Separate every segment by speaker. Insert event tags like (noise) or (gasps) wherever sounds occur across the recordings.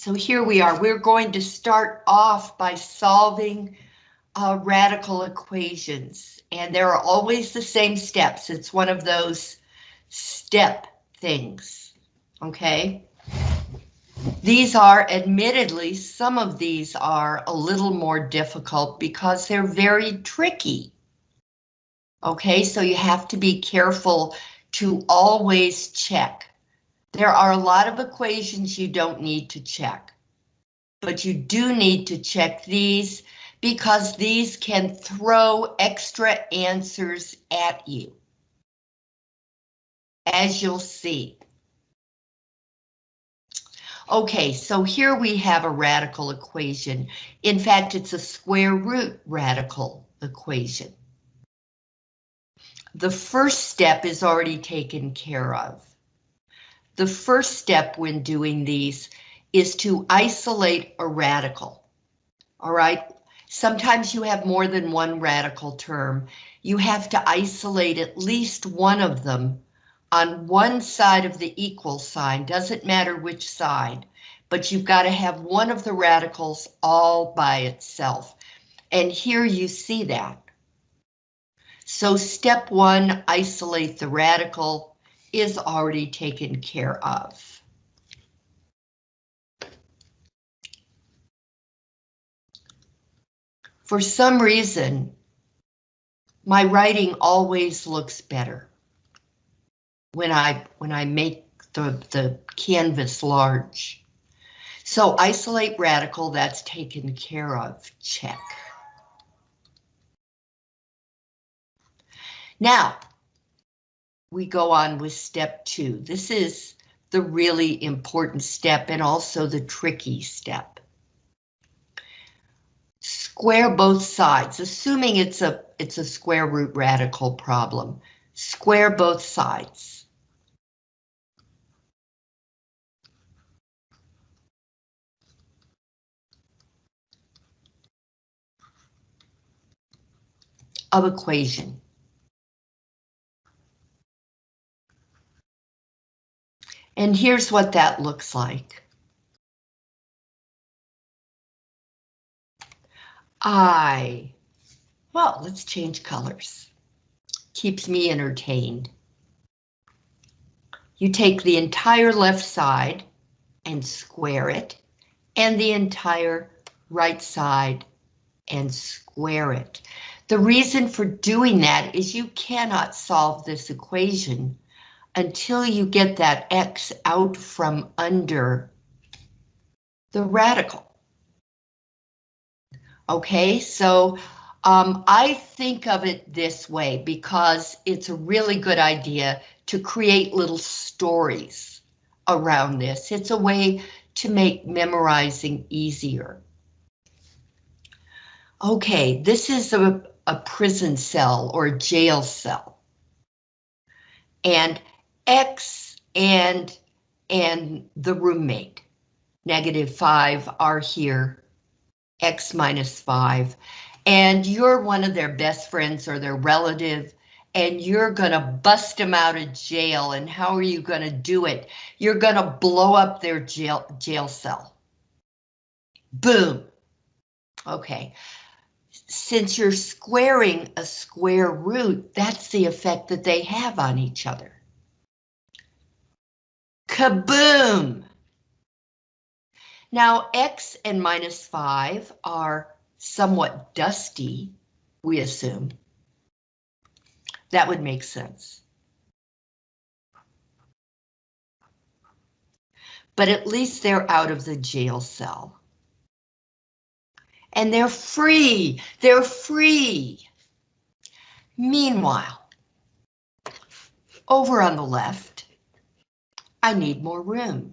Speaker 1: So here we are. We're going to start off by solving uh, radical equations. And there are always the same steps. It's one of those step things, okay? These are, admittedly, some of these are a little more difficult because they're very tricky. Okay, so you have to be careful to always check. There are a lot of equations you don't need to check, but you do need to check these because these can throw extra answers at you. As you'll see. Okay, so here we have a radical equation. In fact, it's a square root radical equation. The first step is already taken care of. The first step when doing these is to isolate a radical. All right, sometimes you have more than one radical term. You have to isolate at least one of them on one side of the equal sign, doesn't matter which side, but you've got to have one of the radicals all by itself. And here you see that. So step one, isolate the radical, is already taken care of. For some reason, my writing always looks better when I when I make the, the canvas large. So isolate radical, that's taken care of, check. Now, we go on with step two. This is the really important step and also the tricky step. Square both sides, assuming it's a it's a square root radical problem. Square both sides. of equation. And here's what that looks like. I, well, let's change colors. Keeps me entertained. You take the entire left side and square it, and the entire right side and square it. The reason for doing that is you cannot solve this equation until you get that x out from under the radical. Okay, so um, I think of it this way because it's a really good idea to create little stories around this. It's a way to make memorizing easier. Okay, this is a, a prison cell or jail cell. And X and, and the roommate, negative five are here, X minus five, and you're one of their best friends or their relative, and you're gonna bust them out of jail. And how are you gonna do it? You're gonna blow up their jail, jail cell. Boom. Okay, since you're squaring a square root, that's the effect that they have on each other. Kaboom! Now, x and minus 5 are somewhat dusty, we assume. That would make sense. But at least they're out of the jail cell and they're free. They're free. Meanwhile, over on the left, I need more room.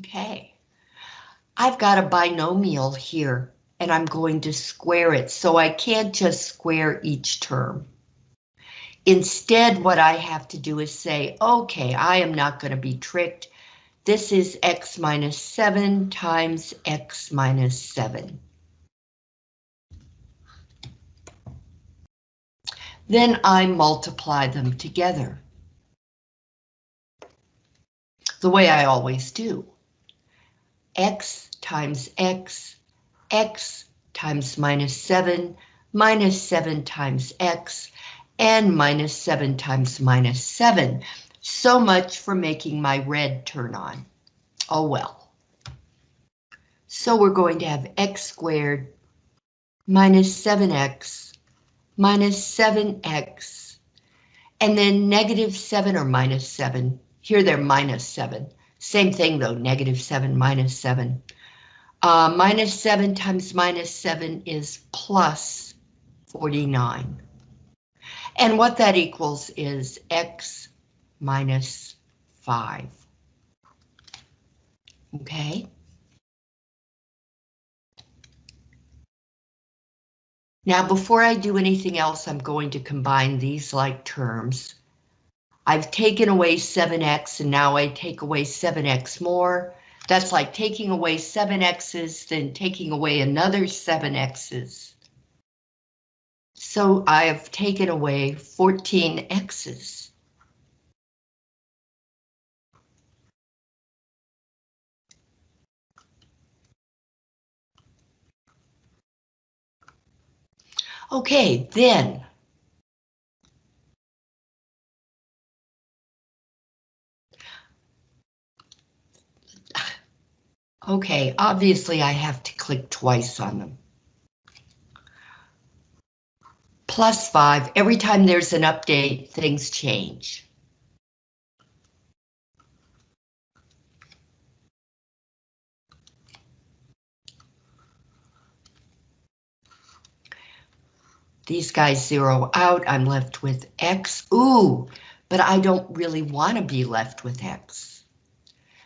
Speaker 1: Okay, I've got a binomial here and I'm going to square it, so I can't just square each term. Instead, what I have to do is say, okay, I am not going to be tricked. This is x minus 7 times x minus 7. Then I multiply them together. the way I always do. x times x, x times minus 7, minus 7 times x, and minus 7 times minus 7. So much for making my red turn on. Oh well. So we're going to have x squared minus 7x minus 7x and then negative 7 or minus 7. Here they're minus 7. Same thing though, negative 7 minus 7. Uh, minus 7 times minus 7 is plus 49. And what that equals is x minus 5. Okay. Now, before I do anything else, I'm going to combine these like terms. I've taken away 7x and now I take away 7x more. That's like taking away seven X's, then taking away another seven X's. So I have taken away 14 Okay, then Okay, obviously I have to click twice on them. Plus five, every time there's an update, things change. These guys zero out, I'm left with X. Ooh, but I don't really want to be left with X.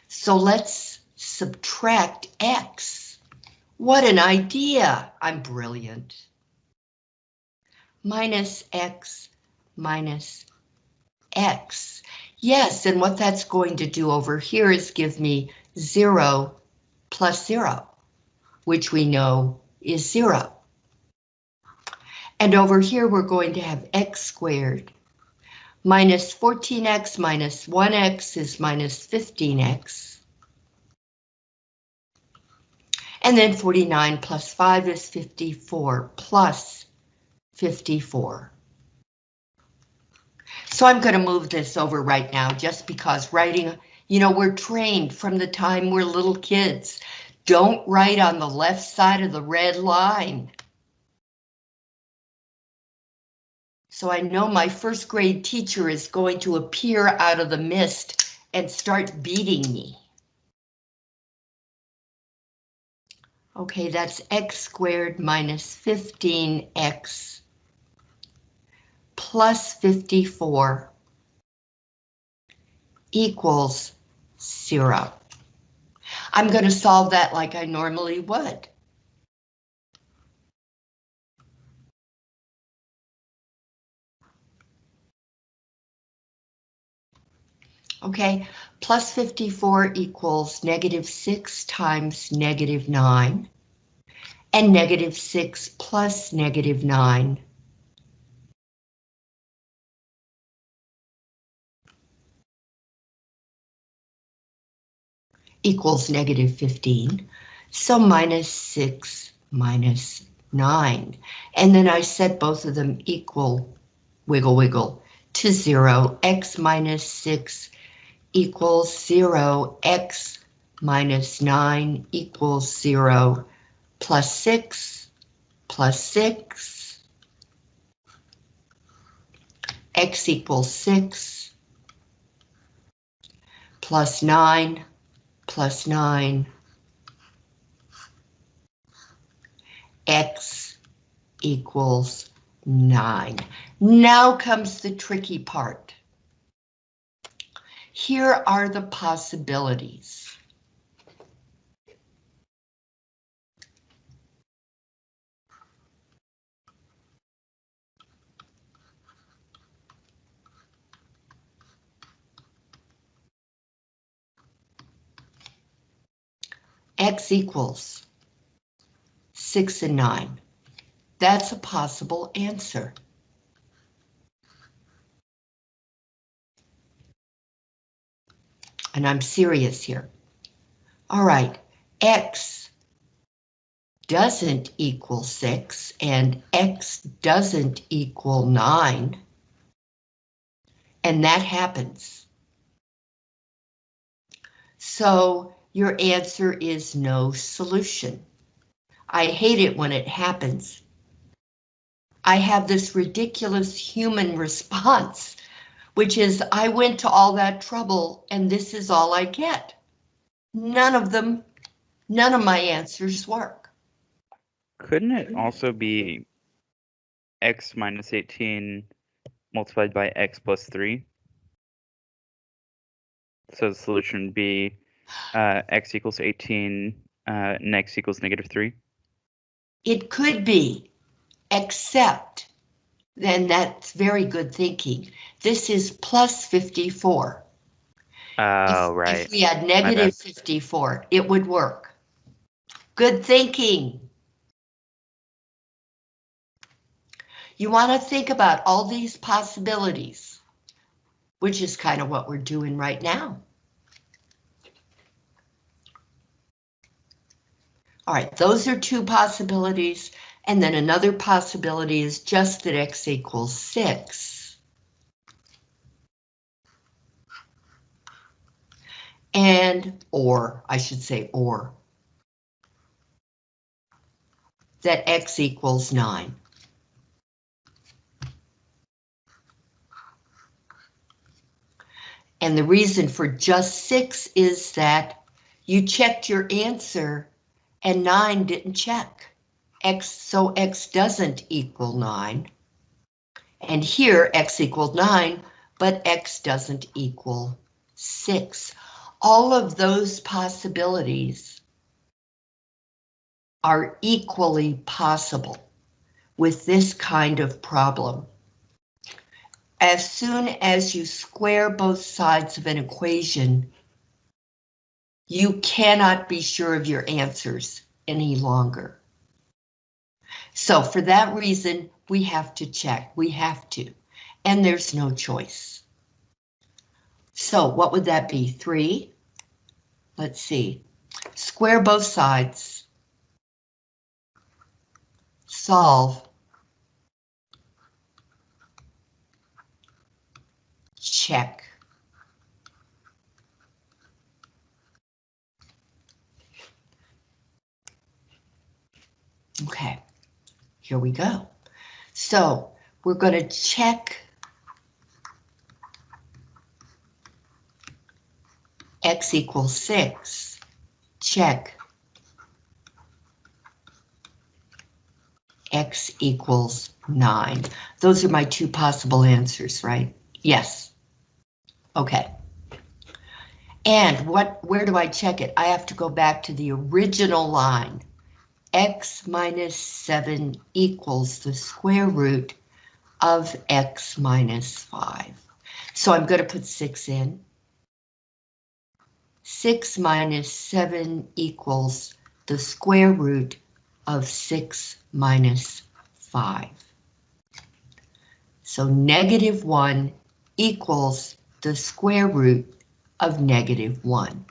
Speaker 1: So let's subtract x. What an idea! I'm brilliant. Minus x minus x. Yes, and what that's going to do over here is give me 0 plus 0, which we know is 0. And over here we're going to have x squared minus 14x minus 1x is minus 15x. And then 49 plus 5 is 54 plus 54. So I'm going to move this over right now just because writing, you know, we're trained from the time we're little kids. Don't write on the left side of the red line. So I know my first grade teacher is going to appear out of the mist and start beating me. Okay, that's x squared minus 15x plus 54 equals zero. I'm going to solve that like I normally would. Okay, plus 54 equals negative 6 times negative 9, and negative 6 plus negative 9. equals negative 15. So minus 6 minus 9. And then I set both of them equal, wiggle wiggle, to 0. x minus 6 equals 0, x minus 9 equals 0, plus 6, plus 6, x equals 6, plus 9, plus 9, x equals 9. Now comes the tricky part. Here are the possibilities. X equals 6 and 9. That's a possible answer. And I'm serious here. All right, X doesn't equal 6 and X doesn't equal 9. And that happens. So your answer is no solution. I hate it when it happens. I have this ridiculous human (laughs) response, which is I went to all that trouble and this is all I get. None of them, none of my answers work.
Speaker 2: Couldn't it also be x minus 18 multiplied by x plus 3? So the solution would be uh, x equals 18 uh, and x equals negative 3?
Speaker 1: It could be, except, then that's very good thinking. This is plus 54.
Speaker 2: Oh,
Speaker 1: If-
Speaker 2: right.
Speaker 1: If we had negative 54, it would work. Good thinking. You want to think about all these possibilities, which is kind of what we're doing right now. All right, those are two possibilities. And then another possibility is just that x equals 6. And, or, I should say or, that x equals 9. And the reason for just 6 is that you checked your answer and 9 didn't check. X, so X doesn't equal 9. And here X equaled 9, but X doesn't equal 6. All of those possibilities are equally possible with this kind of problem. As soon as you square both sides of an equation, you cannot be sure of your answers any longer. So for that reason, we have to check, we have to, and there's no choice. So what would that be, three? Let's see, square both sides. Solve. Check. Okay, here we go. So we're going to check x equals 6. Check x equals 9. Those are my two possible answers, right? Yes. Okay. And what? where do I check it? I have to go back to the original line x minus 7 equals the square root of x minus 5. So I'm going to put 6 in. 6 minus 7 equals the square root of 6 minus 5. So negative 1 equals the square root of negative 1.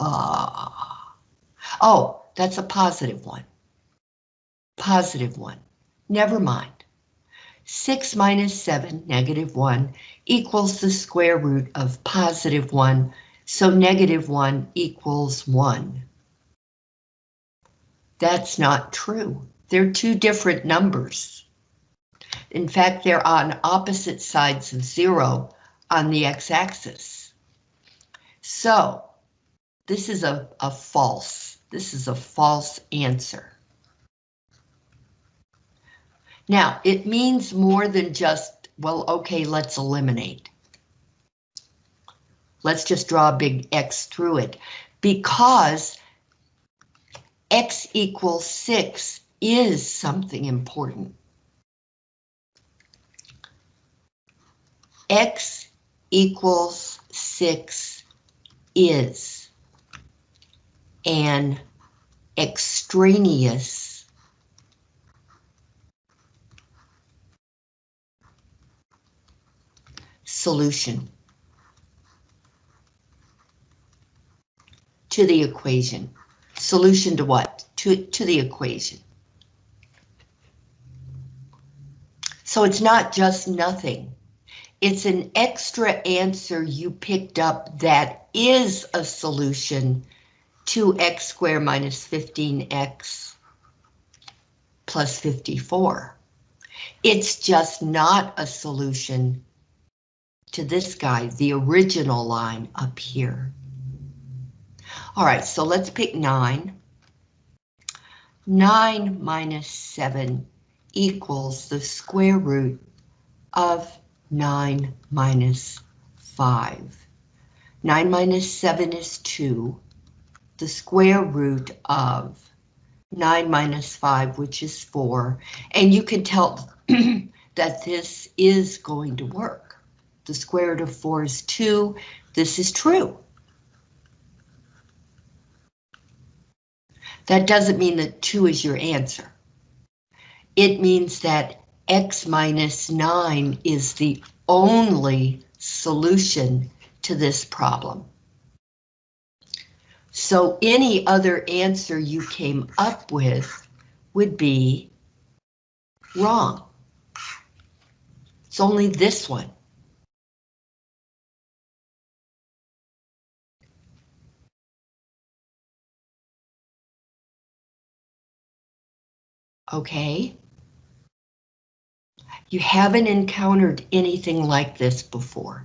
Speaker 1: Ah. Oh, that's a positive one. Positive one. Never mind. 6 minus 7, negative 1, equals the square root of positive 1, so negative 1 equals 1. That's not true. They're two different numbers. In fact, they're on opposite sides of 0 on the x-axis. So, this is a, a false. This is a false answer. Now, it means more than just, well, okay, let's eliminate. Let's just draw a big X through it because X equals 6 is something important. X equals 6 is an extraneous solution. to the equation. Solution to what? To, to the equation. So it's not just nothing. It's an extra answer you picked up that is a solution to x squared minus 15x plus 54. It's just not a solution to this guy, the original line up here. All right, so let's pick 9. 9 minus 7 equals the square root of 9 minus 5. 9 minus 7 is 2. The square root of 9 minus 5, which is 4. And you can tell (clears throat) that this is going to work. The square root of 4 is 2. This is true. That doesn't mean that 2 is your answer. It means that x minus 9 is the only solution to this problem. So any other answer you came up with would be wrong. It's only this one. Okay. You haven't encountered anything like this before.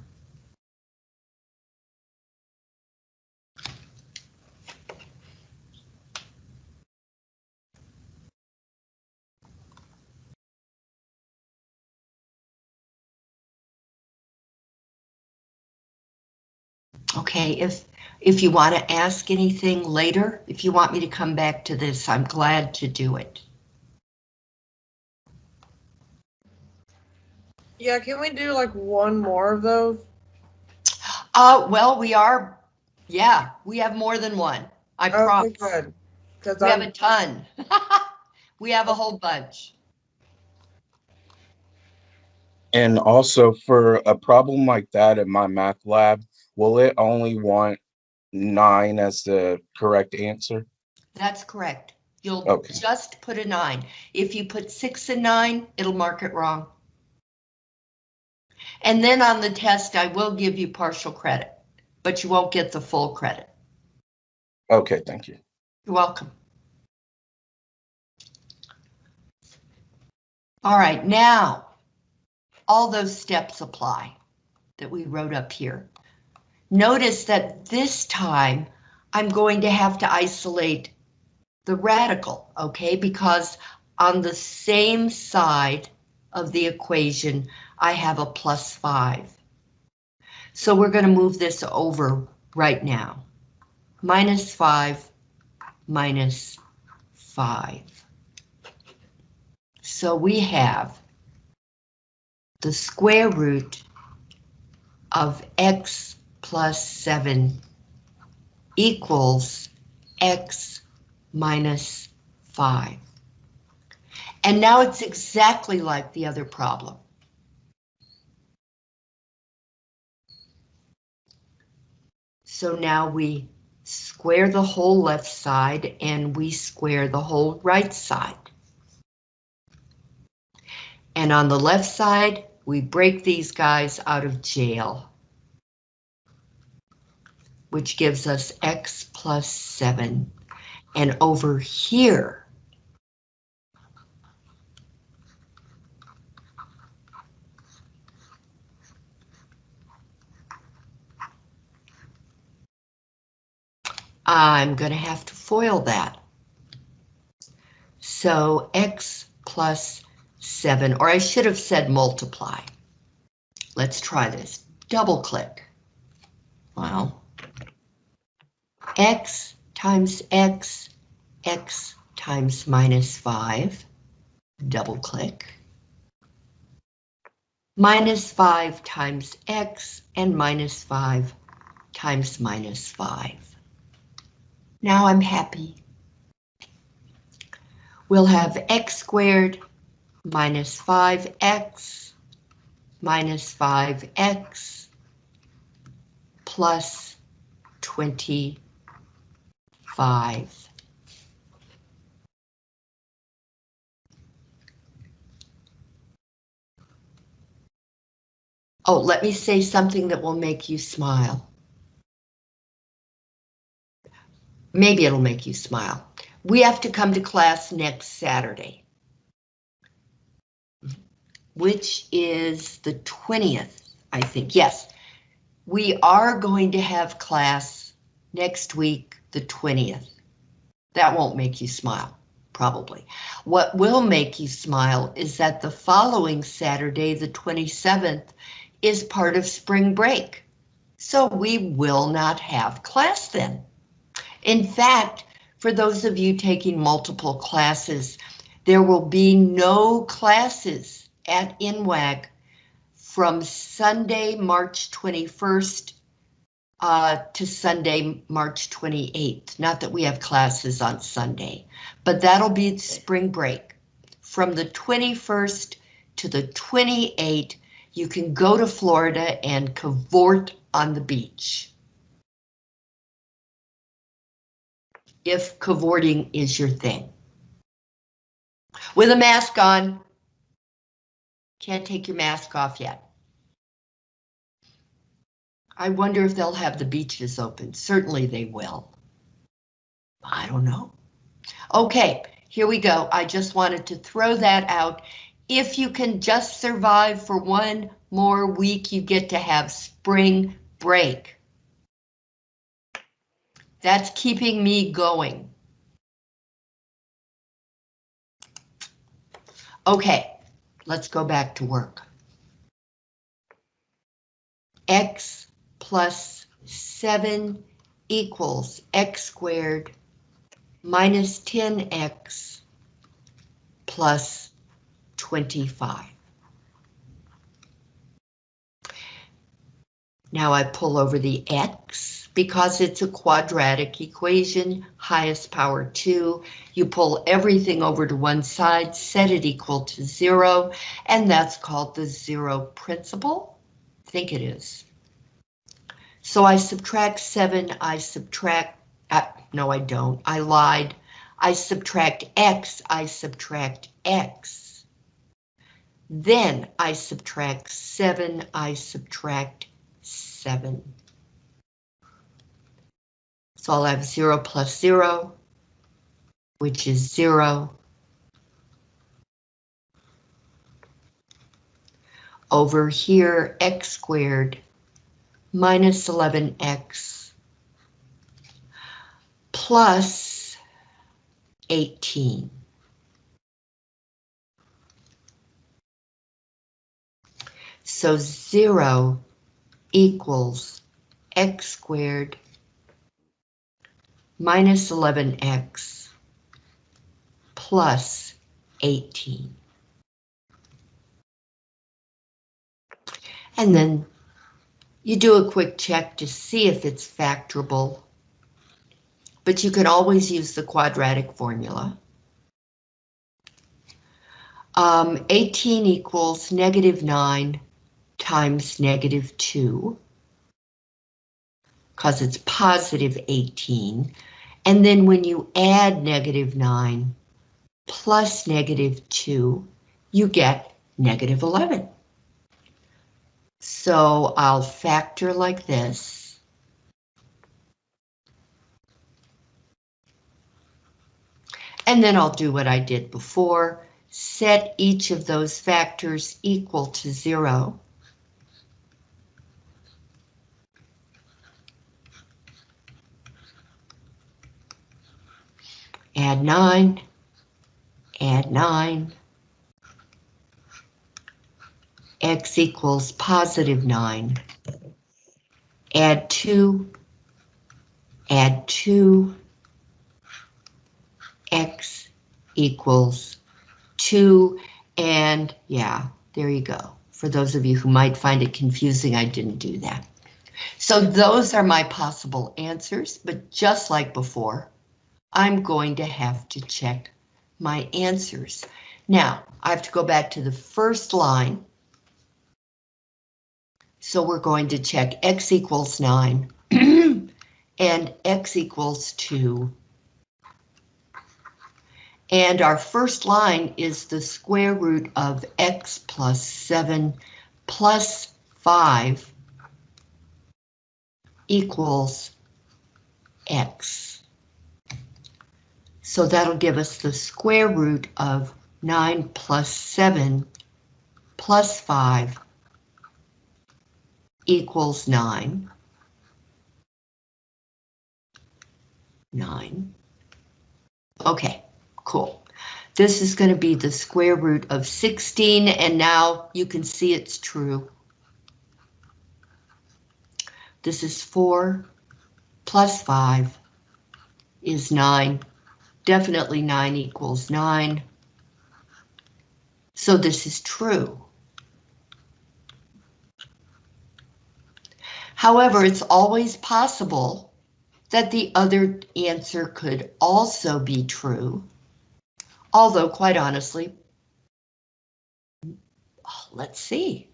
Speaker 1: Okay, if if you want to ask anything later, if you want me to come back to this, I'm glad to do it.
Speaker 3: Yeah, can we do like one more of those?
Speaker 1: Uh, well, we are, yeah, we have more than one. I
Speaker 3: Okay,
Speaker 1: promise.
Speaker 3: good. Because
Speaker 1: We have a
Speaker 3: I'm,
Speaker 1: ton. (laughs) We have a whole bunch.
Speaker 4: And also for a problem like that in MyMathLab, will it only want nine as the correct answer?
Speaker 1: That's correct. You'll
Speaker 4: Okay.
Speaker 1: just put a nine. If you put six and nine, it'll mark it wrong. And then on the test, I will give you partial credit, but you won't get the full credit.
Speaker 4: Okay, thank you.
Speaker 1: You're welcome. All right, now, all those steps apply that we wrote up here. Notice that this time I'm going to have to isolate the radical, okay? Because on the same side of the equation, I have a plus five. So we're going to move this over right now. Minus five minus 5. So we have the square root of x plus 7 equals x minus 5. And now it's exactly like the other problem. So now we square the whole left side and we square the whole right side. And on the left side, we break these guys out of jail, which gives us x plus 7. And over here, I'm going to have to FOIL that. So x plus 7, or I should have said multiply. Let's try this. Double click. Well, x times x, x times minus 5. Double click. Minus 5 times x and minus 5 times minus 5. Now I'm happy. We'll have x squared minus 5x minus 5x plus 25. Oh, let me say something that will make you smile. Maybe it'll make you smile. We have to come to class next Saturday, which is the 20th, I think. Yes, we are going to have class next week, the 20th. That won't make you smile, probably. What will make you smile is that the following Saturday, the 27th, is part of spring break. So we will not have class then. In fact, for those of you taking multiple classes, there will be no classes at NWAC from Sunday, March 21st uh, to Sunday, March 28th. Not that we have classes on Sunday, but that'll be spring break. From the 21st to the 28th, you can go to Florida and cavort on the beach. If cavorting is your thing. With a mask on. Can't take your mask off yet. I wonder if they'll have the beaches open. Certainly they will. I don't know. Okay, here we go. I just wanted to throw that out. If you can just survive for one more week, you get to have spring break. That's keeping me going. Okay, let's go back to work. X plus 7 equals x squared minus 10x plus 25. Now I pull over the x because it's a quadratic equation, highest power 2. You pull everything over to one side, set it equal to 0, and that's called the zero principle. I think it is. So I subtract 7, I subtract, uh, no I don't, I lied. I subtract x, I subtract x. Then I subtract 7, I subtract 7. So I'll have 0 plus 0, which is 0. Over here, x squared minus 11x plus 18. So 0 equals x squared minus 11x plus 18. And then you do a quick check to see if it's factorable, but you can always use the quadratic formula. Um, 18 equals negative 9 times negative 2, because it's positive 18. And then when you add negative 9 plus negative 2, you get negative 11. So I'll factor like this. And then I'll do what I did before, set each of those factors equal to zero. Add nine, add nine, x equals positive 9. Add 2, add 2, x equals 2, and yeah, there you go. For those of you who might find it confusing, I didn't do that. So those are my possible answers, but just like before, I'm going to have to check my answers. Now, I have to go back to the first line so we're going to check x equals 9 (clears throat) and x equals 2 And our first line is the square root of x plus 7 plus 5 equals x. So that'll give us the square root of 9 plus 7 plus 5 equals 9. 9. Okay, cool. This is going to be the square root of 16, and now you can see it's true. This is 4 plus 5 is 9. Definitely 9 equals 9. So this is true. However, it's always possible that the other answer could also be true. Although, quite honestly, let's see.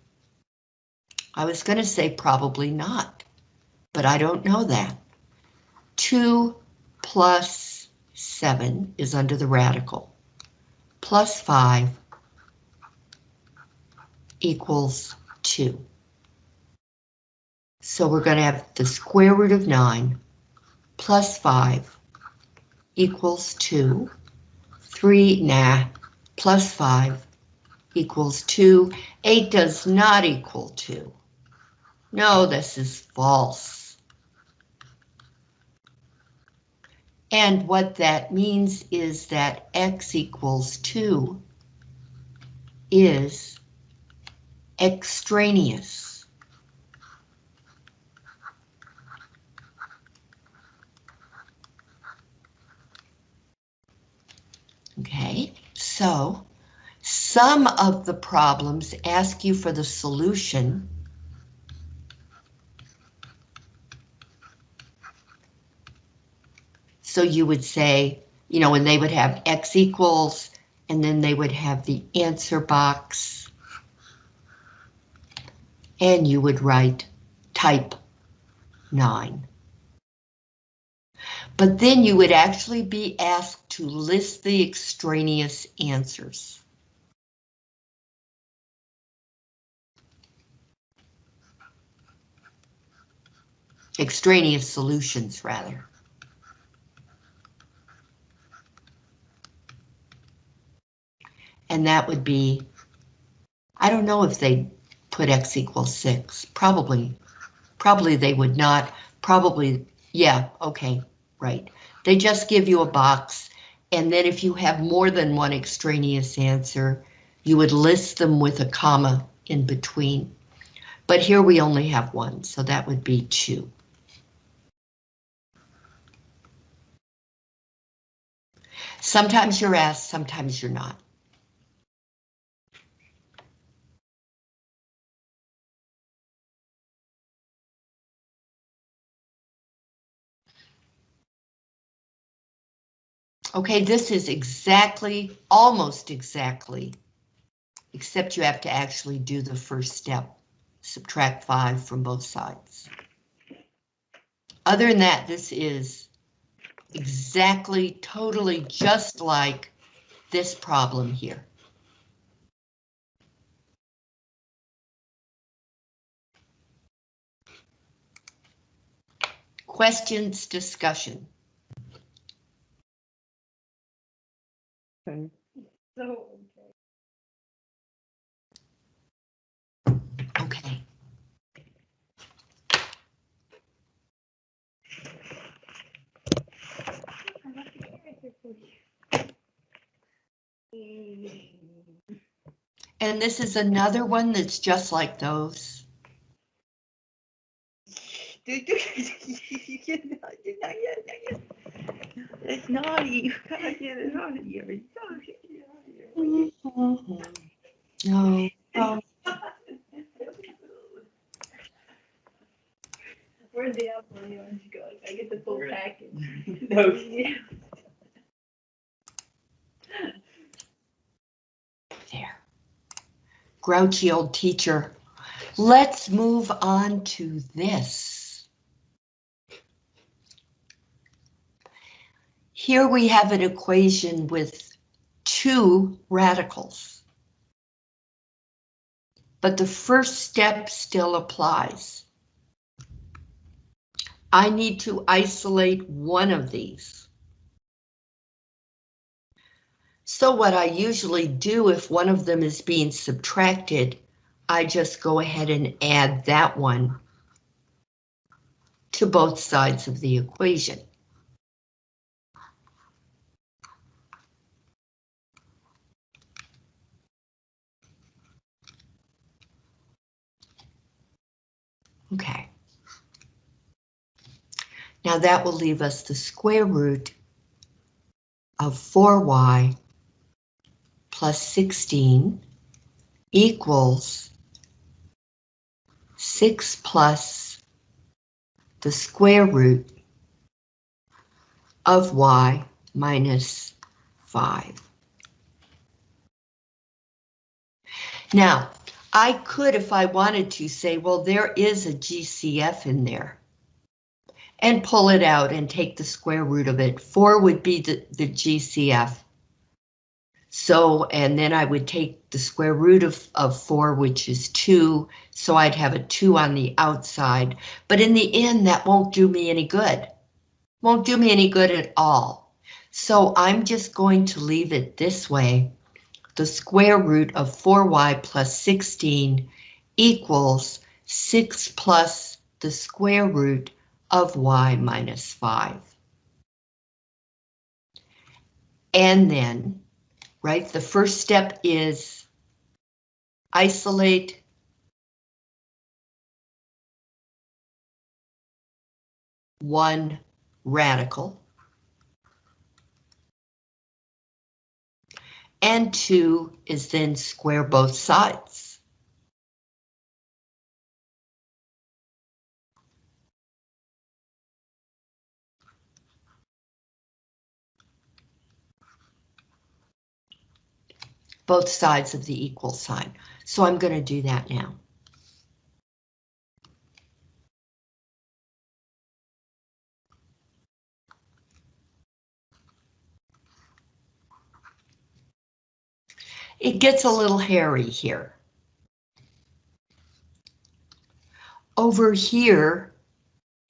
Speaker 1: I was going to say probably not, but I don't know that. 2 plus 7 is under the radical, plus 5 equals 2. So we're going to have the square root of 9 plus 5 equals 2. 3, nah, plus 5 equals 2. 8 does not equal 2. No, this is false. And what that means is that x equals 2 is extraneous. Okay, so some of the problems ask you for the solution. So you would say, you know, and they would have x equals, and then they would have the answer box. And you would write type 9. But then you would actually be asked to list the extraneous answers. Extraneous solutions, rather. And that would be, I don't know if they put x equals 6, probably, probably they would not, probably, yeah, okay, right. They just give you a box, and then if you have more than one extraneous answer, you would list them with a comma in between. But here we only have one, so that would be 2. Sometimes you're asked, sometimes you're not. Okay, this is exactly, almost exactly, except you have to actually do the first step, subtract 5 from both sides. Other than that, this is exactly, totally just like this problem here. Questions, discussion.
Speaker 5: Okay. So,
Speaker 1: Okay. And this is another one that's just like those.
Speaker 5: It's naughty. You gotta get it out of here. You gotta get it out of here.
Speaker 1: No. Oh,
Speaker 6: Where's the apple and the orange go? I get the full package. (laughs)
Speaker 5: No.
Speaker 1: There. Grouchy old teacher. Let's move on to this. Here we have an equation with two radicals. But the first step still applies. I need to isolate one of these. So what I usually do if one of them is being subtracted, I just go ahead and add that one to both sides of the equation. Okay. Now that will leave us the square root of 4y plus 16 equals 6 plus the square root of y minus 5. Now, I could, if I wanted to, say, well, there is a GCF in there. And pull it out and take the square root of it. 4 would be the, the GCF. So, and then I would take the square root of, of 4, which is 2, so I'd have a 2 on the outside. But in the end, that won't do me any good. Won't do me any good at all. So I'm just going to leave it this way. The square root of 4y plus 16 equals 6 plus the square root of y minus 5. And then, right, the first step is isolate one radical. And two is then square both sides. both sides of the equal sign. So I'm going to do that now. It gets a little hairy here. Over here,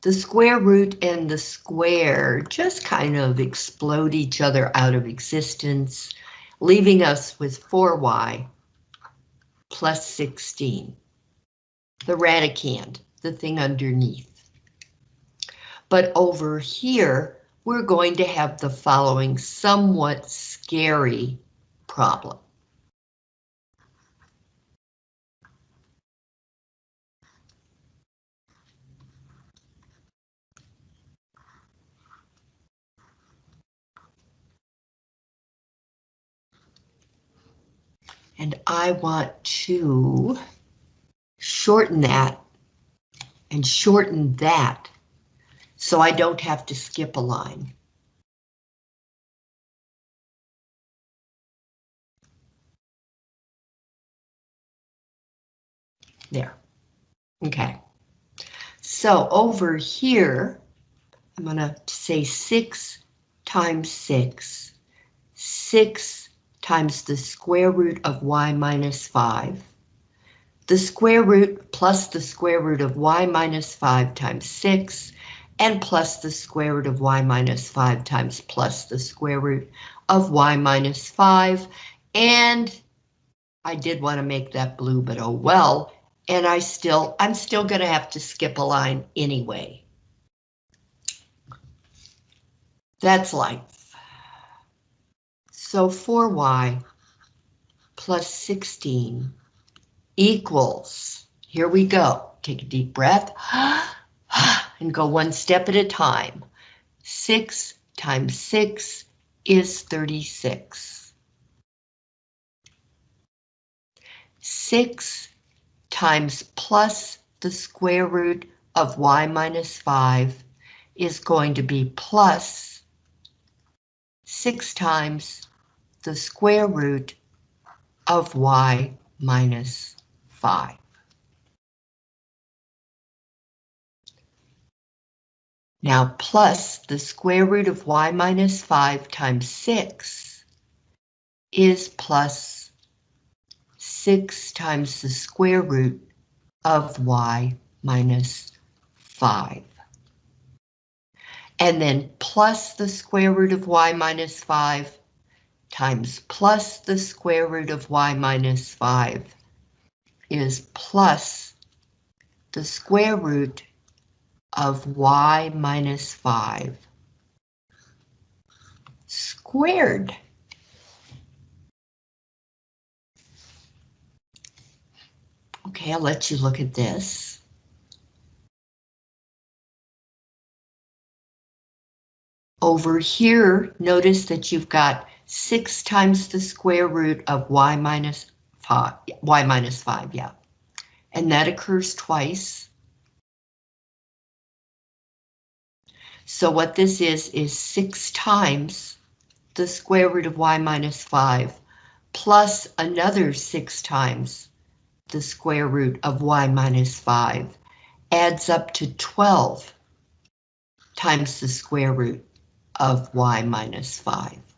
Speaker 1: the square root and the square just kind of explode each other out of existence leaving us with 4y plus 16, the radicand, the thing underneath. But over here, we're going to have the following somewhat scary problem. And I want to shorten that and shorten that so I don't have to skip a line. There. Okay. So over here, I'm going to say 6 times 6, 6 times the square root of y minus 5. The square root plus the square root of y minus 5 times 6, and plus the square root of y minus 5 times plus the square root of y minus 5. And I did want to make that blue, but oh well. And I still, I'm still going to have to skip a line anyway. That's life. So 4y plus 16 equals, here we go, take a deep breath, (gasps) and go one step at a time. 6 times 6 is 36. 6 times plus the square root of y minus 5 is going to be plus 6 times the square root of y minus 5. Now plus the square root of y minus 5 times 6 is plus 6 times the square root of y minus 5. And then plus the square root of y minus 5 times plus the square root of y minus 5 is plus the square root of y minus 5 squared. Okay, I'll let you look at this. Over here, notice that you've got 6 times the square root of y minus 5, y minus 5, yeah. And that occurs twice. So what this is, is 6 times the square root of y minus 5 plus another 6 times the square root of y minus 5 adds up to 12 times the square root of y minus 5.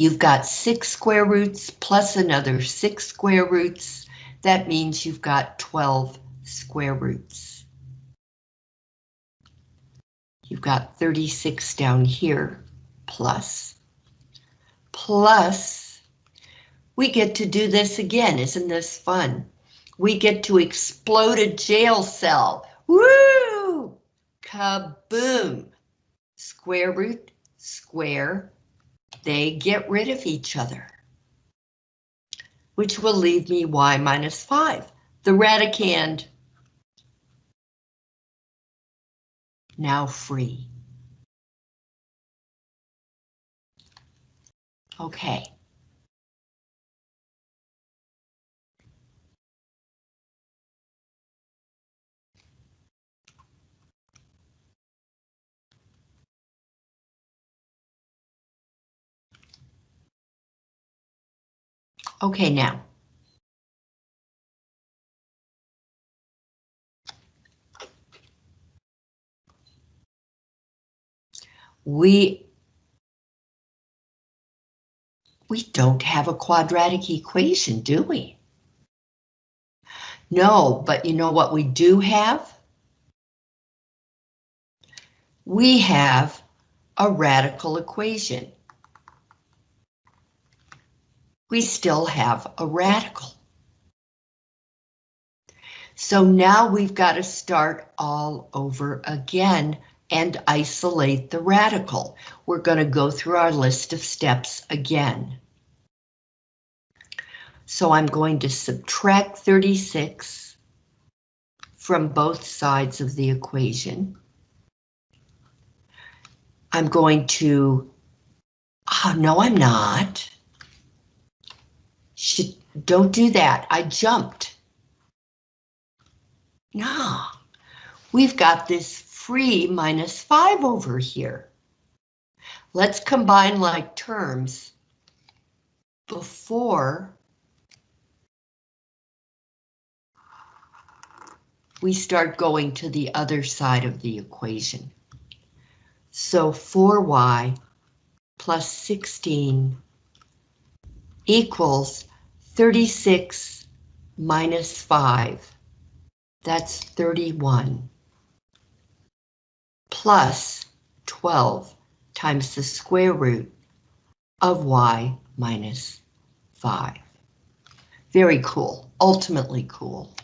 Speaker 1: You've got six square roots plus another six square roots. That means you've got 12 square roots. You've got 36 down here, plus, plus, we get to do this again. Isn't this fun? We get to explode a jail cell. Woo! Kaboom! Square root, square, they get rid of each other. Which will leave me y minus 5. The radicand now free. Okay. Okay, now. We we don't have a quadratic equation, do we? No, but you know what we do have? We have a radical equation. We still have a radical. So now we've got to start all over again and isolate the radical. We're going to go through our list of steps again. So I'm going to subtract 36 from both sides of the equation. I'm going to, oh, no, I'm not. Don't do that, I jumped. No, we've got this free minus 5 over here. Let's combine like terms before we start going to the other side of the equation. So 4y plus 16 equals 36 minus 5. That's 31 plus 12 times the square root of y minus 5. Very cool, ultimately cool.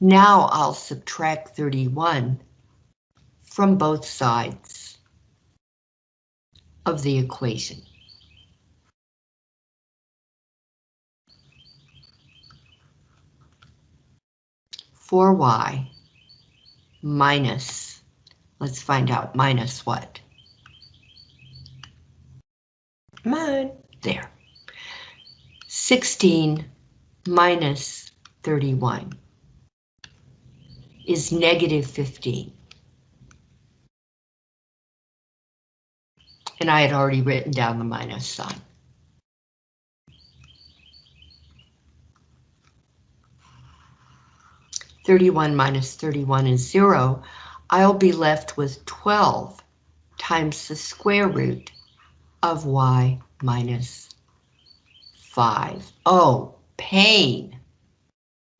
Speaker 1: Now I'll subtract 31 from both sides of the equation. Four y minus, let's find out, minus what? Come on, there. 16 minus 31 is negative 15. And I had already written down the minus sign. Thirty-one minus thirty-one is zero. I'll be left with twelve times the square root of y minus 5. Oh, pain.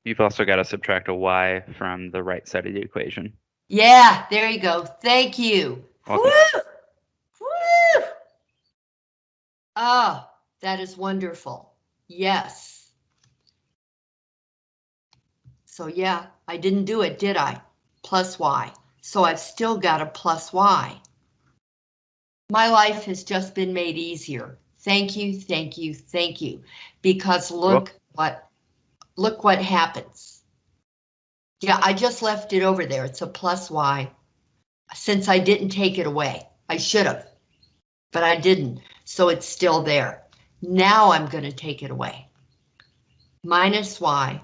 Speaker 2: You've also got to subtract a y from the right side of the equation.
Speaker 1: Yeah, there you go. Thank you.
Speaker 2: Welcome.
Speaker 1: Woo! Woo! Ah, that is wonderful. Yes. So yeah, I didn't do it, did I? Plus y. So I've still got a plus y. My life has just been made easier. Thank you, thank you, thank you. Because look what, look what happens. Yeah, I just left it over there. It's a plus y since I didn't take it away. I should have, but I didn't, so it's still there. Now I'm going to take it away. Minus y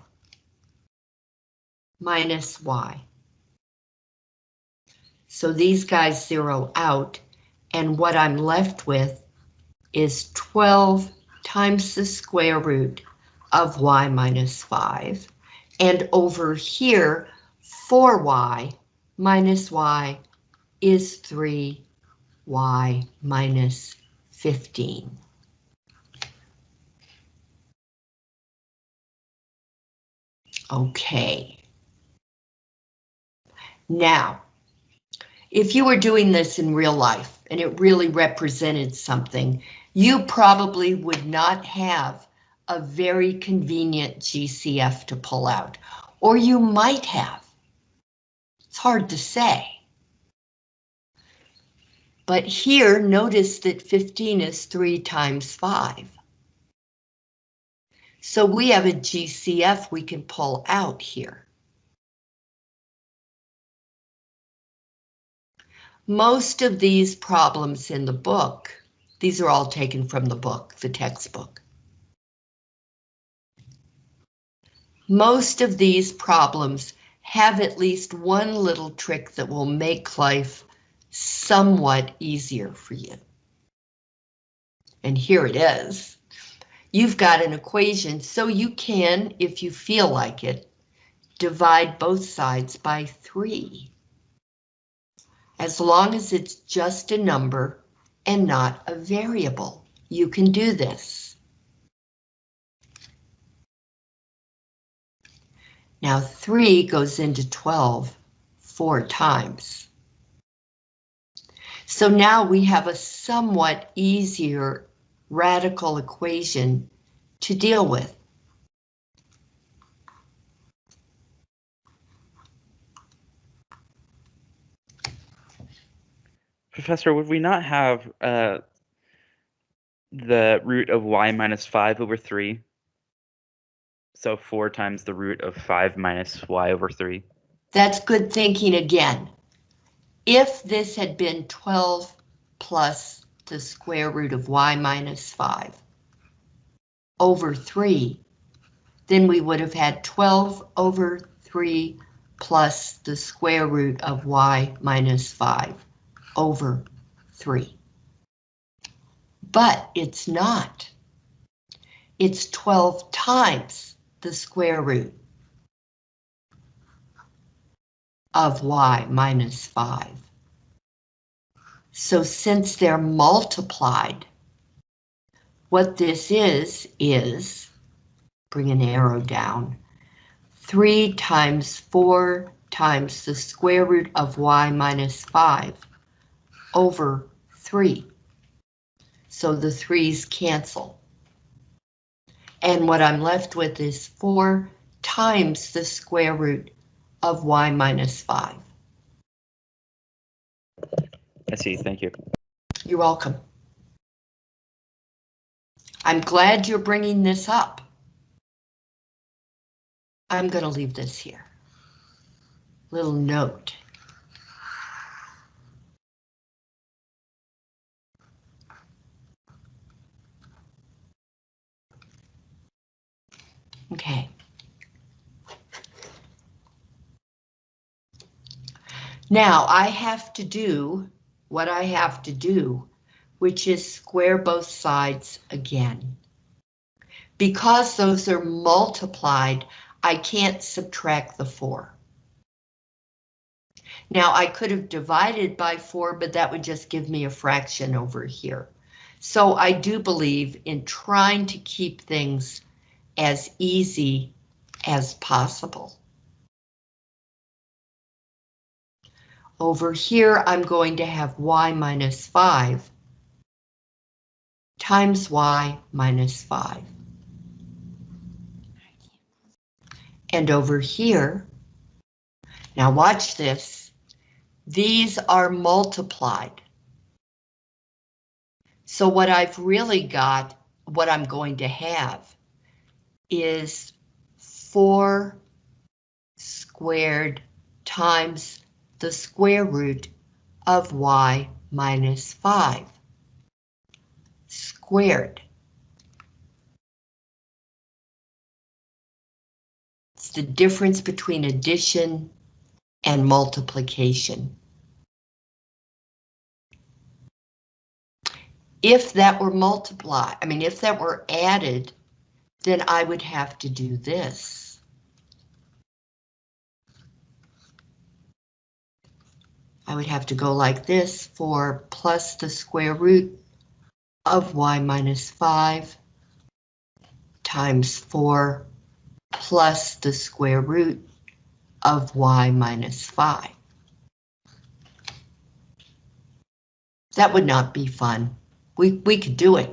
Speaker 1: minus y. So these guys zero out, and what I'm left with is 12 times the square root of y minus 5. And over here, 4y minus y is 3y minus 15. Okay. Now, if you were doing this in real life and it really represented something, you probably would not have a very convenient GCF to pull out, or you might have. It's hard to say. But here, notice that 15 is 3 times 5. So we have a GCF we can pull out here. Most of these problems in the book, these are all taken from the book, the textbook. Most of these problems have at least one little trick that will make life somewhat easier for you. And here it is. You've got an equation, so you can, if you feel like it, divide both sides by 3. As long as it's just a number and not a variable, you can do this. Now 3 goes into 12 four times. So now we have a somewhat easier radical equation to deal with.
Speaker 2: Professor, would we not have uh, the root of y minus 5 over 3? So 4 times the root of 5 minus y over 3.
Speaker 1: That's good thinking again. If this had been 12 plus the square root of y minus 5 over 3, then we would have had 12 over 3 plus the square root of y minus 5 over 3. But it's not. It's 12 times the square root of y minus 5. So since they're multiplied, what this is, is, bring an arrow down, 3 times 4 times the square root of y minus 5 over 3. So the 3's cancel. And what I'm left with is 4 times the square root of y minus 5.
Speaker 2: I see, thank you.
Speaker 1: You're welcome. I'm glad you're bringing this up. I'm going to leave this here. Little note. Okay. Now I have to do what I have to do, which is square both sides again. Because those are multiplied, I can't subtract the 4. Now I could have divided by 4, but that would just give me a fraction over here. So I do believe in trying to keep things as easy as possible. Over here, I'm going to have y minus 5 times y minus 5. And over here, now watch this, these are multiplied. So what I've really got, what I'm going to have, is 4 squared times the square root of y minus 5 squared. It's the difference between addition and multiplication. If that were multiplied, I mean, if that were added, then I would have to do this. I would have to go like this for plus the square root of y minus 5 times 4 plus the square root of y minus 5. That would not be fun. We, we could do it.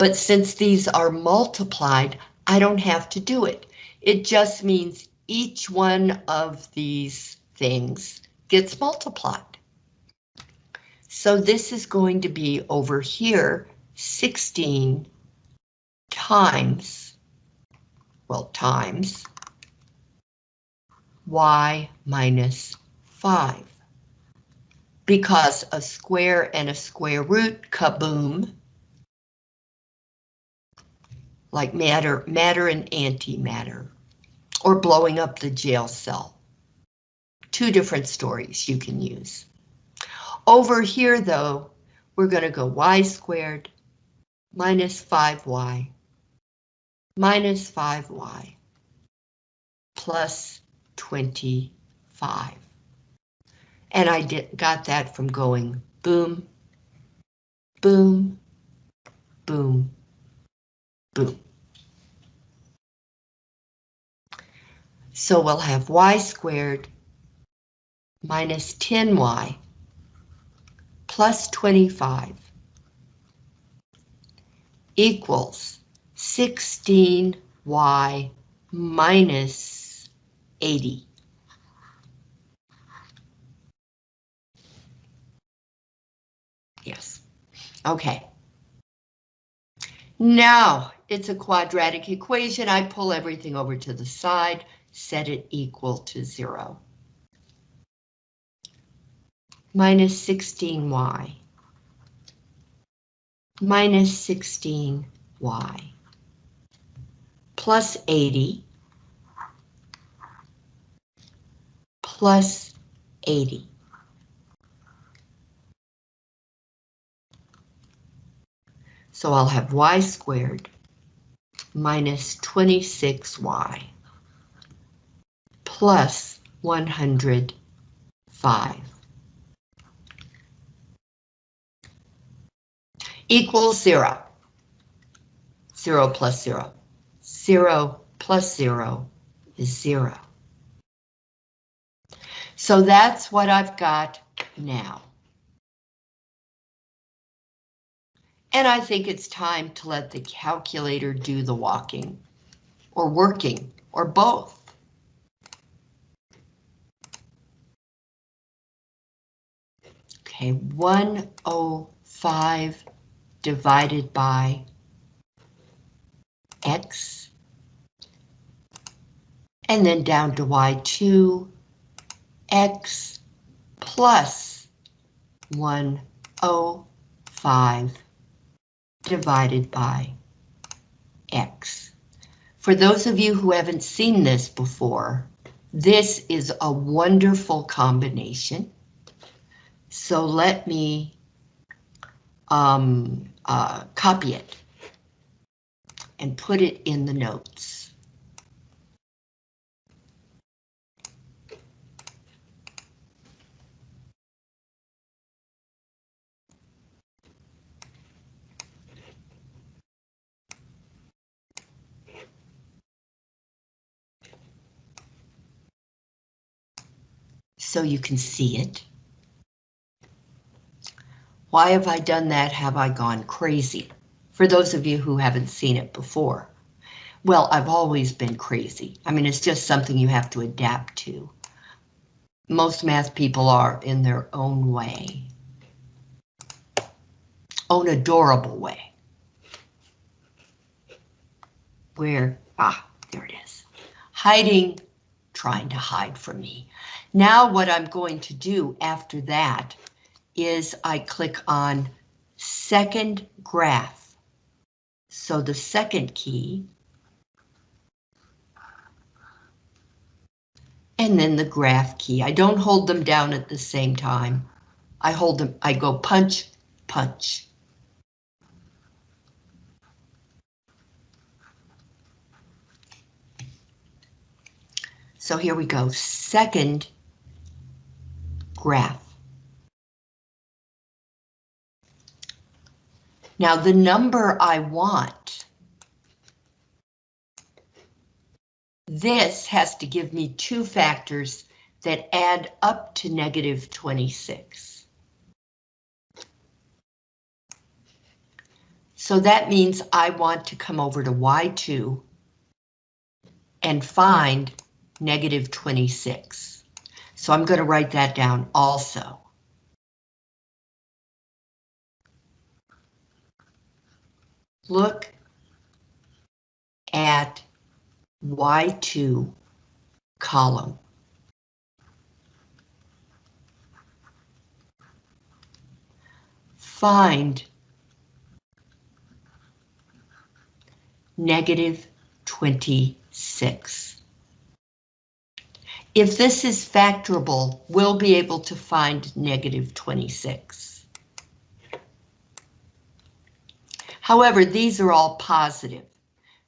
Speaker 1: But since these are multiplied, I don't have to do it. It just means each one of these things gets multiplied. So this is going to be over here, 16 times, well, times y minus 5. Because a square and a square root, kaboom, like matter, matter and antimatter, or blowing up the jail cell. Two different stories you can use. Over here, though, we're going to go y squared minus 5y minus 5y plus 25. And I did, got that from going boom, boom, boom, boom. So we'll have y squared minus 10y plus 25 equals 16y minus 80. Yes, okay. Now it's a quadratic equation. I pull everything over to the side, set it equal to zero. Minus 16y. Minus 16y. Plus 80. Plus 80. So I'll have y squared minus 26y plus 105 equals zero. Zero plus zero. Zero plus zero is zero. So that's what I've got now. And I think it's time to let the calculator do the walking, or working, or both. Okay, 105 divided by X. And then down to Y2, X plus 105 divided by X. For those of you who haven't seen this before, this is a wonderful combination. So let me um, uh, copy it and put it in the notes. So you can see it. Why have I done that? Have I gone crazy? For those of you who haven't seen it before. Well, I've always been crazy. I mean, it's just something you have to adapt to. Most math people are in their own way. Own adorable way. Where, ah, there it is. Hiding, trying to hide from me. Now what I'm going to do after that is I click on second graph. So the second key. And then the graph key. I don't hold them down at the same time. I hold them, I go punch, punch. So here we go, second graph. Now the number I want, this has to give me two factors that add up to negative 26. So that means I want to come over to Y2 and find negative 26. So I'm going to write that down also. Look at Y2 column. Find negative 26. If this is factorable, we'll be able to find negative 26. However, these are all positive,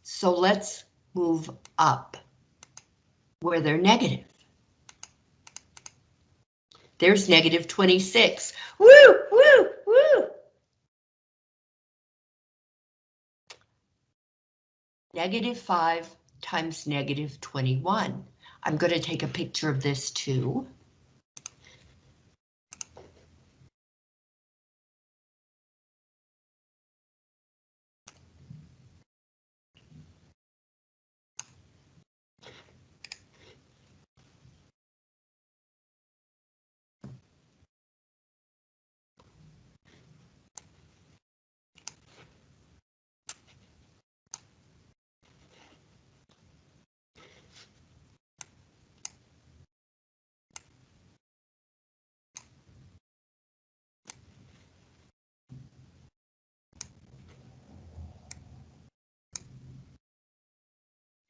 Speaker 1: so let's move up where they're negative. There's negative 26. Woo, woo, woo! Negative 5 times negative 21. I'm going to take a picture of this too.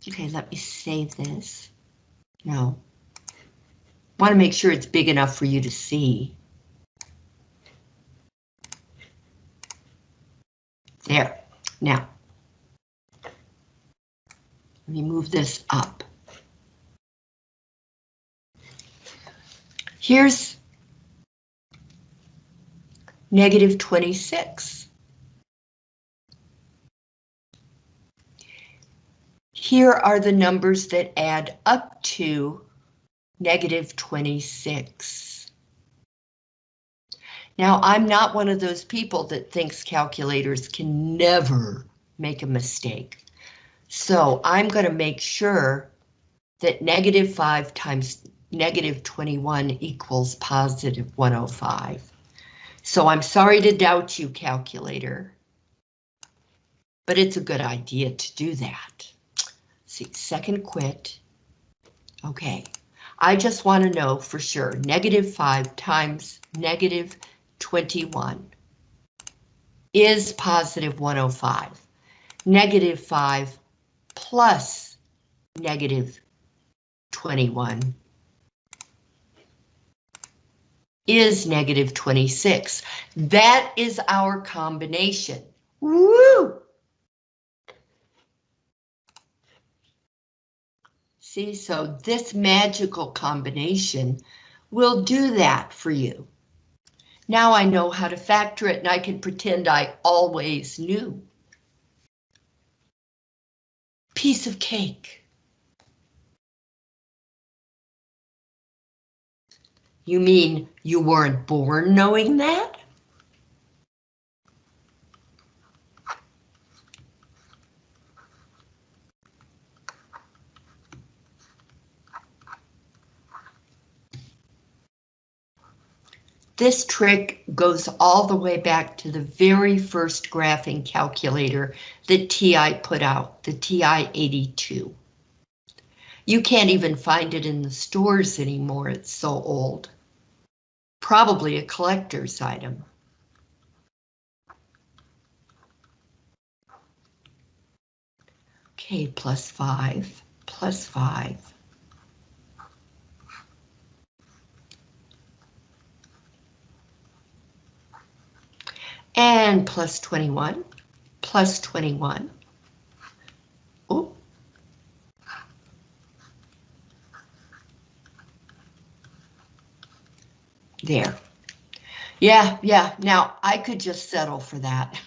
Speaker 1: Okay, let me save this. No. Want to make sure it's big enough for you to see. There. Now, let me move this up. Here's negative 26. Here are the numbers that add up to negative 26. Now, I'm not one of those people that thinks calculators can never make a mistake. So I'm going to make sure that negative 5 times negative 21 equals positive 105. So I'm sorry to doubt you, calculator, but it's a good idea to do that see, second quit. Okay, I just want to know for sure, negative 5 times negative 21 is positive 105. Negative 5 plus negative 21 is negative 26. That is our combination. Woo! See, so this magical combination will do that for you. Now I know how to factor it and I can pretend I always knew. Piece of cake. You mean you weren't born knowing that? This trick goes all the way back to the very first graphing calculator that TI put out, the TI-82. You can't even find it in the stores anymore, it's so old. Probably a collector's item. Okay, plus five, plus five. And plus 21, plus 21. Oh. There. Yeah, yeah, now I could just settle for that.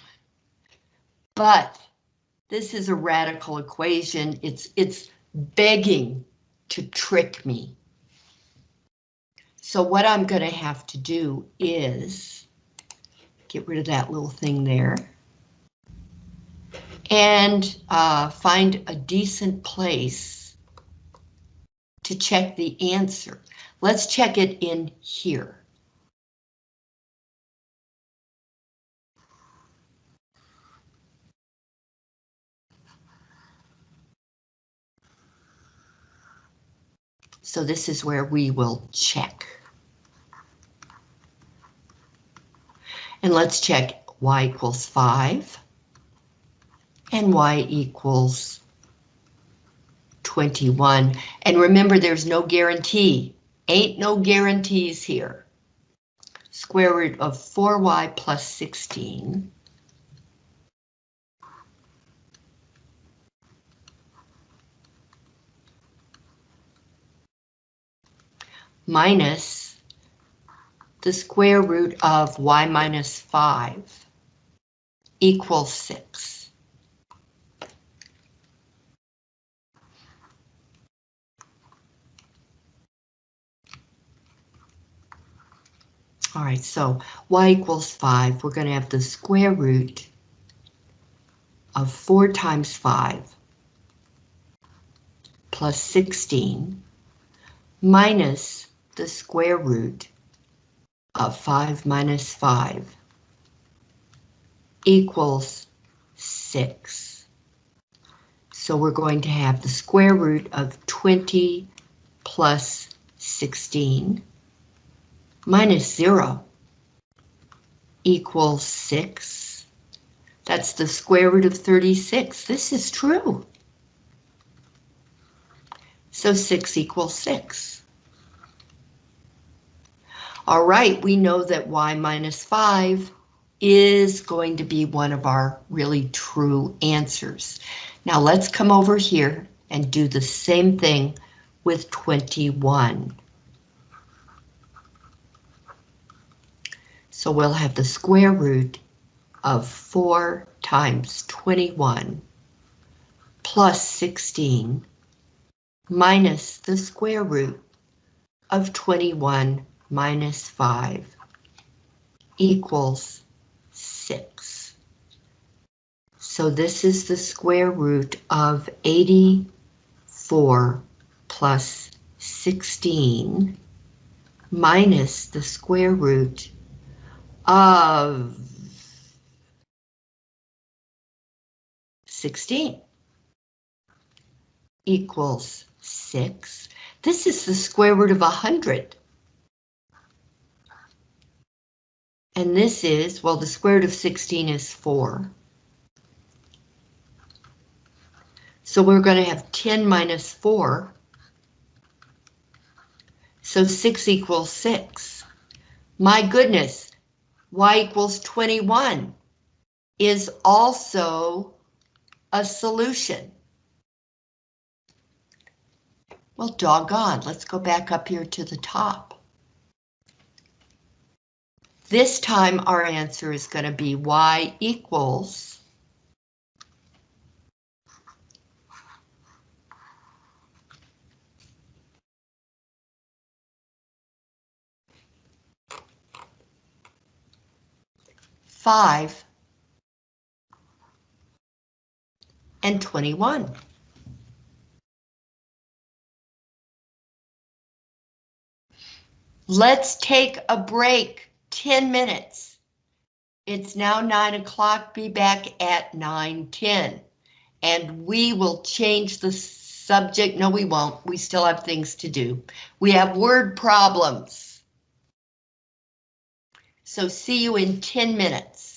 Speaker 1: But this is a radical equation. It's, it's begging to trick me. So what I'm going to have to do is get rid of that little thing there. And uh, find a decent place to check the answer. Let's check it in here. So this is where we will check. And let's check y equals 5 and y equals 21. And remember, there's no guarantee. Ain't no guarantees here. Square root of 4y plus 16. Minus the square root of y minus 5 equals 6. All right, so y equals 5. We're going to have the square root of 4 times 5 plus 16 minus the square root of 5 minus 5 equals 6. So we're going to have the square root of 20 plus 16 minus 0 equals 6. That's the square root of 36. This is true. So 6 equals 6. All right, we know that y minus 5 is going to be one of our really true answers. Now let's come over here and do the same thing with 21. So we'll have the square root of 4 times 21 plus 16 minus the square root of 21 minus 5 equals 6. So this is the square root of 84 plus 16 minus the square root of 16 equals 6. This is the square root of 100. And this is, well, the square root of 16 is 4. So we're going to have 10 minus 4. So 6 equals 6. My goodness, y equals 21 is also a solution. Well, doggone, let's go back up here to the top. This time our answer is going to be y equals five and 21. Let's take a break. 10 minutes. It's now 9 o'clock, be back at 9:10. And we will change the subject, no we won't, we still have things to do. We have word problems. So see you in 10 minutes.